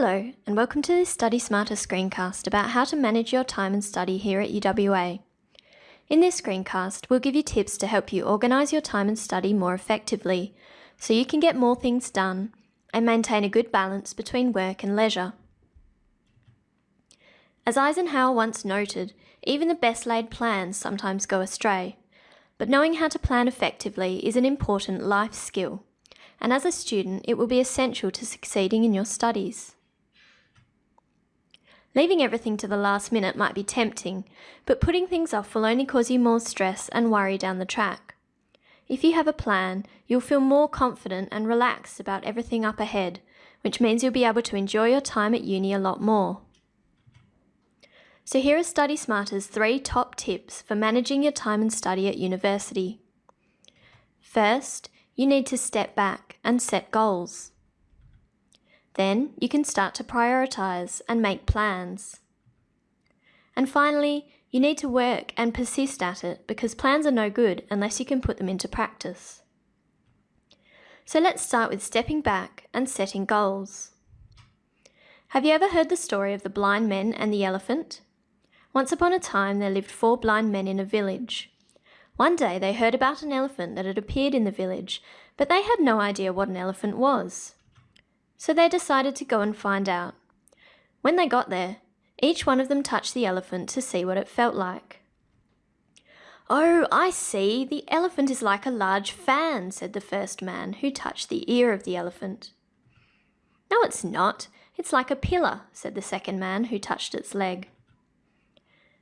Hello, and welcome to this Study Smarter screencast about how to manage your time and study here at UWA. In this screencast, we'll give you tips to help you organise your time and study more effectively, so you can get more things done and maintain a good balance between work and leisure. As Eisenhower once noted, even the best laid plans sometimes go astray, but knowing how to plan effectively is an important life skill, and as a student, it will be essential to succeeding in your studies. Leaving everything to the last minute might be tempting, but putting things off will only cause you more stress and worry down the track. If you have a plan, you'll feel more confident and relaxed about everything up ahead, which means you'll be able to enjoy your time at uni a lot more. So here are Study Smarter's three top tips for managing your time and study at university. First, you need to step back and set goals. Then you can start to prioritise and make plans. And finally, you need to work and persist at it because plans are no good unless you can put them into practice. So let's start with stepping back and setting goals. Have you ever heard the story of the blind men and the elephant? Once upon a time there lived four blind men in a village. One day they heard about an elephant that had appeared in the village, but they had no idea what an elephant was so they decided to go and find out. When they got there, each one of them touched the elephant to see what it felt like. Oh, I see, the elephant is like a large fan, said the first man, who touched the ear of the elephant. No, it's not. It's like a pillar, said the second man, who touched its leg.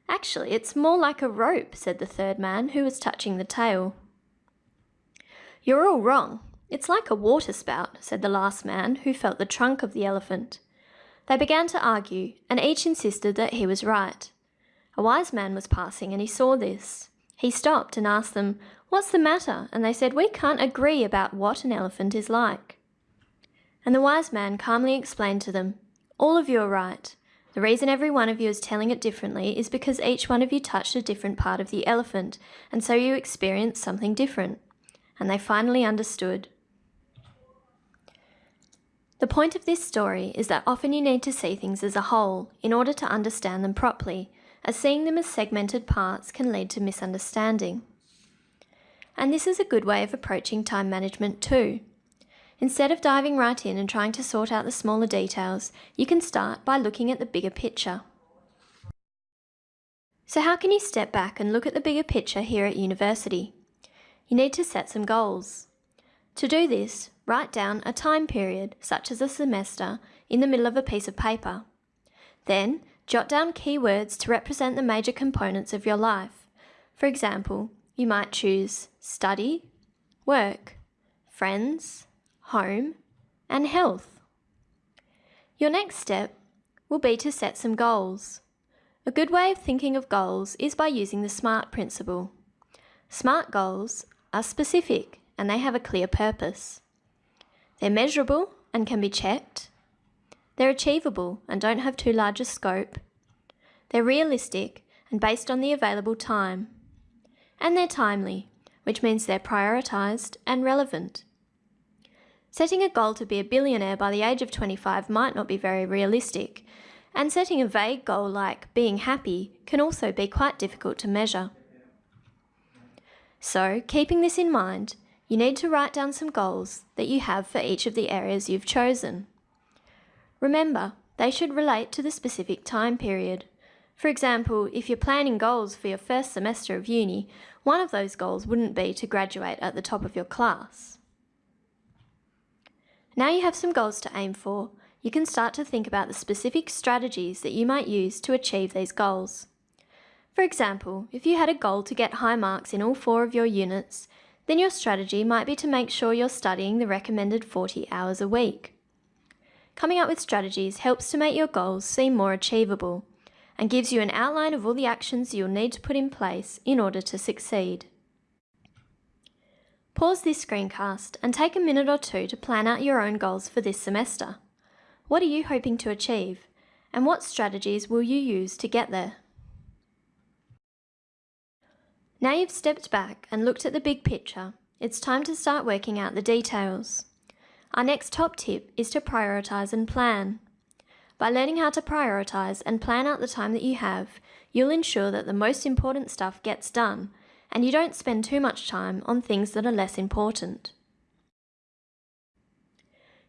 Actually, it's more like a rope, said the third man, who was touching the tail. You're all wrong. It's like a water spout, said the last man, who felt the trunk of the elephant. They began to argue, and each insisted that he was right. A wise man was passing, and he saw this. He stopped and asked them, What's the matter? And they said, We can't agree about what an elephant is like. And the wise man calmly explained to them, All of you are right. The reason every one of you is telling it differently is because each one of you touched a different part of the elephant, and so you experienced something different. And they finally understood. The point of this story is that often you need to see things as a whole in order to understand them properly, as seeing them as segmented parts can lead to misunderstanding. And this is a good way of approaching time management too. Instead of diving right in and trying to sort out the smaller details, you can start by looking at the bigger picture. So how can you step back and look at the bigger picture here at university? You need to set some goals. To do this, write down a time period, such as a semester, in the middle of a piece of paper. Then, jot down keywords to represent the major components of your life. For example, you might choose study, work, friends, home, and health. Your next step will be to set some goals. A good way of thinking of goals is by using the SMART principle. SMART goals are specific and they have a clear purpose. They're measurable and can be checked. They're achievable and don't have too large a scope. They're realistic and based on the available time. And they're timely, which means they're prioritised and relevant. Setting a goal to be a billionaire by the age of 25 might not be very realistic, and setting a vague goal like being happy can also be quite difficult to measure. So, keeping this in mind, you need to write down some goals that you have for each of the areas you've chosen. Remember, they should relate to the specific time period. For example, if you're planning goals for your first semester of uni, one of those goals wouldn't be to graduate at the top of your class. Now you have some goals to aim for, you can start to think about the specific strategies that you might use to achieve these goals. For example, if you had a goal to get high marks in all four of your units, then your strategy might be to make sure you're studying the recommended 40 hours a week. Coming up with strategies helps to make your goals seem more achievable and gives you an outline of all the actions you'll need to put in place in order to succeed. Pause this screencast and take a minute or two to plan out your own goals for this semester. What are you hoping to achieve? And what strategies will you use to get there? Now you've stepped back and looked at the big picture, it's time to start working out the details. Our next top tip is to prioritise and plan. By learning how to prioritise and plan out the time that you have, you'll ensure that the most important stuff gets done and you don't spend too much time on things that are less important.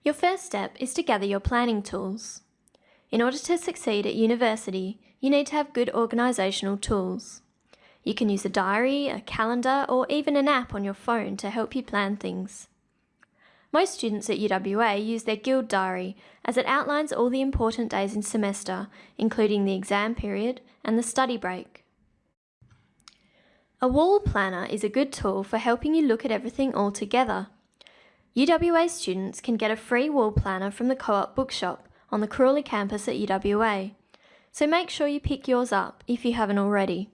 Your first step is to gather your planning tools. In order to succeed at university, you need to have good organisational tools. You can use a diary, a calendar, or even an app on your phone to help you plan things. Most students at UWA use their Guild Diary as it outlines all the important days in semester, including the exam period and the study break. A wall planner is a good tool for helping you look at everything all together. UWA students can get a free wall planner from the Co-op bookshop on the Crawley campus at UWA, so make sure you pick yours up if you haven't already.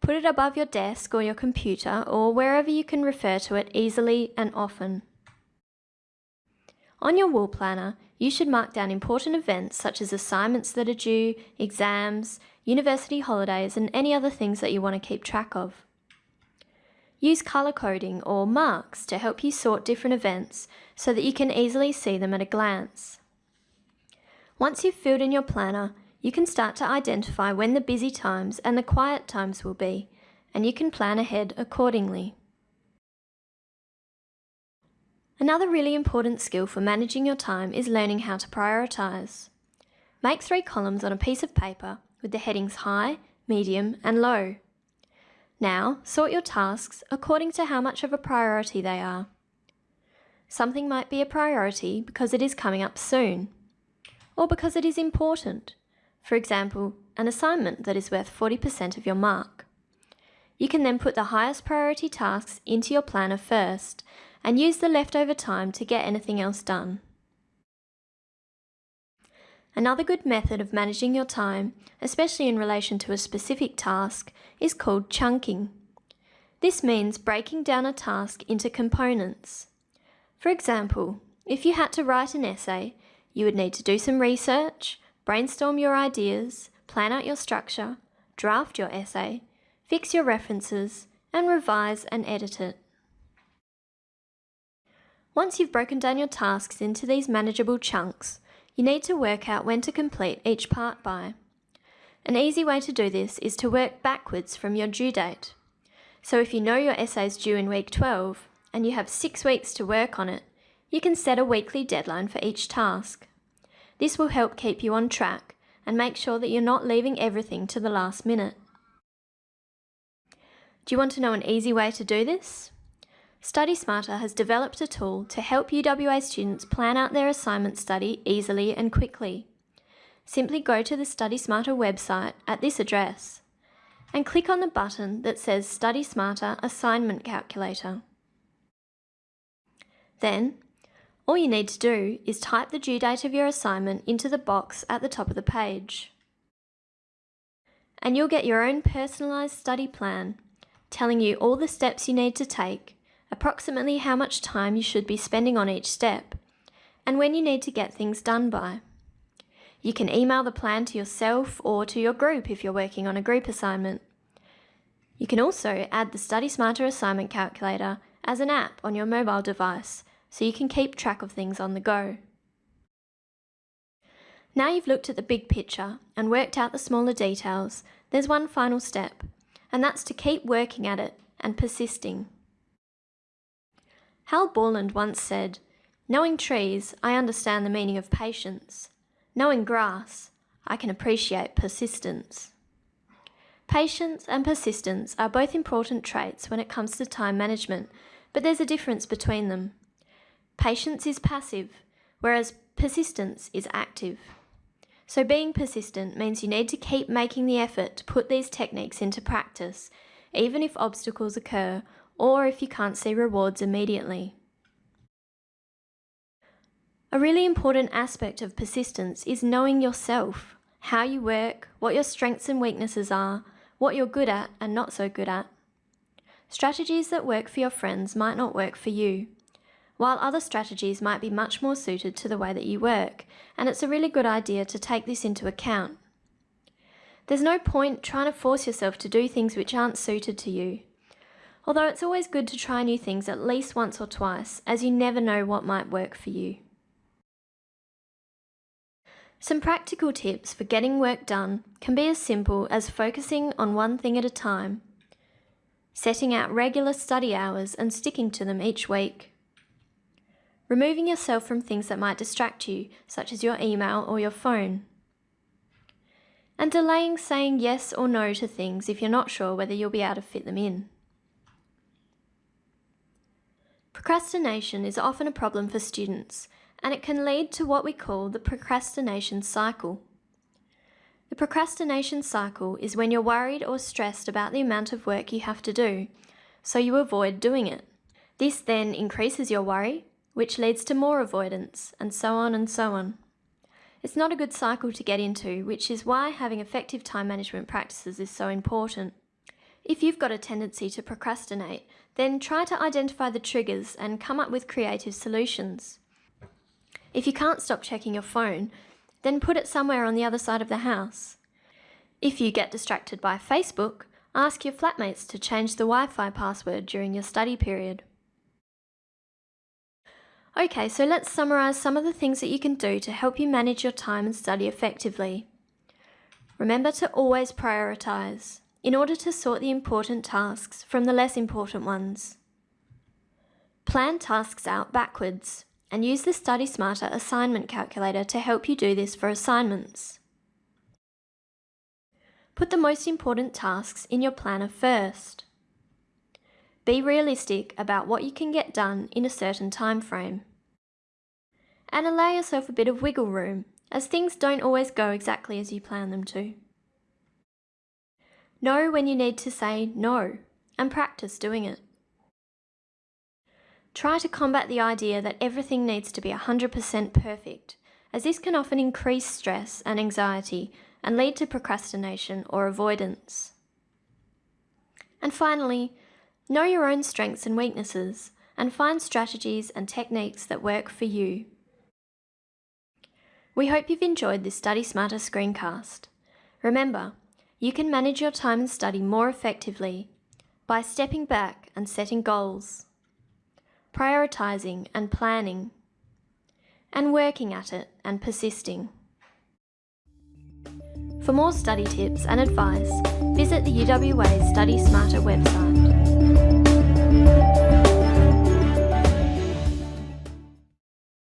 Put it above your desk or your computer or wherever you can refer to it easily and often. On your wall planner, you should mark down important events such as assignments that are due, exams, university holidays and any other things that you want to keep track of. Use colour coding or marks to help you sort different events so that you can easily see them at a glance. Once you've filled in your planner, you can start to identify when the busy times and the quiet times will be, and you can plan ahead accordingly. Another really important skill for managing your time is learning how to prioritise. Make three columns on a piece of paper with the headings high, medium and low. Now, sort your tasks according to how much of a priority they are. Something might be a priority because it is coming up soon, or because it is important. For example, an assignment that is worth 40% of your mark. You can then put the highest priority tasks into your planner first and use the leftover time to get anything else done. Another good method of managing your time, especially in relation to a specific task, is called chunking. This means breaking down a task into components. For example, if you had to write an essay, you would need to do some research, brainstorm your ideas, plan out your structure, draft your essay, fix your references, and revise and edit it. Once you've broken down your tasks into these manageable chunks, you need to work out when to complete each part by. An easy way to do this is to work backwards from your due date. So if you know your essay is due in week 12 and you have six weeks to work on it, you can set a weekly deadline for each task. This will help keep you on track and make sure that you're not leaving everything to the last minute. Do you want to know an easy way to do this? Study Smarter has developed a tool to help UWA students plan out their assignment study easily and quickly. Simply go to the Study Smarter website at this address and click on the button that says Study Smarter Assignment Calculator. Then, all you need to do is type the due date of your assignment into the box at the top of the page. And you'll get your own personalised study plan, telling you all the steps you need to take approximately how much time you should be spending on each step, and when you need to get things done by. You can email the plan to yourself or to your group if you're working on a group assignment. You can also add the Study Smarter assignment calculator as an app on your mobile device so you can keep track of things on the go. Now you've looked at the big picture and worked out the smaller details, there's one final step, and that's to keep working at it and persisting. Hal Borland once said, Knowing trees, I understand the meaning of patience. Knowing grass, I can appreciate persistence. Patience and persistence are both important traits when it comes to time management, but there's a difference between them. Patience is passive, whereas persistence is active. So being persistent means you need to keep making the effort to put these techniques into practice, even if obstacles occur or if you can't see rewards immediately. A really important aspect of persistence is knowing yourself, how you work, what your strengths and weaknesses are, what you're good at and not so good at. Strategies that work for your friends might not work for you, while other strategies might be much more suited to the way that you work, and it's a really good idea to take this into account. There's no point trying to force yourself to do things which aren't suited to you although it's always good to try new things at least once or twice, as you never know what might work for you. Some practical tips for getting work done can be as simple as focusing on one thing at a time, setting out regular study hours and sticking to them each week, removing yourself from things that might distract you, such as your email or your phone, and delaying saying yes or no to things if you're not sure whether you'll be able to fit them in. Procrastination is often a problem for students, and it can lead to what we call the procrastination cycle. The procrastination cycle is when you're worried or stressed about the amount of work you have to do, so you avoid doing it. This then increases your worry, which leads to more avoidance, and so on and so on. It's not a good cycle to get into, which is why having effective time management practices is so important. If you've got a tendency to procrastinate, then try to identify the triggers and come up with creative solutions. If you can't stop checking your phone, then put it somewhere on the other side of the house. If you get distracted by Facebook, ask your flatmates to change the Wi-Fi password during your study period. Okay, so let's summarise some of the things that you can do to help you manage your time and study effectively. Remember to always prioritise in order to sort the important tasks from the less important ones. Plan tasks out backwards and use the Study Smarter assignment calculator to help you do this for assignments. Put the most important tasks in your planner first. Be realistic about what you can get done in a certain time frame. And allow yourself a bit of wiggle room, as things don't always go exactly as you plan them to. Know when you need to say no, and practice doing it. Try to combat the idea that everything needs to be 100% perfect, as this can often increase stress and anxiety and lead to procrastination or avoidance. And finally, know your own strengths and weaknesses and find strategies and techniques that work for you. We hope you've enjoyed this Study Smarter screencast. Remember, you can manage your time and study more effectively by stepping back and setting goals prioritising and planning, and working at it and persisting. For more study tips and advice, visit the UWA Study Smarter website.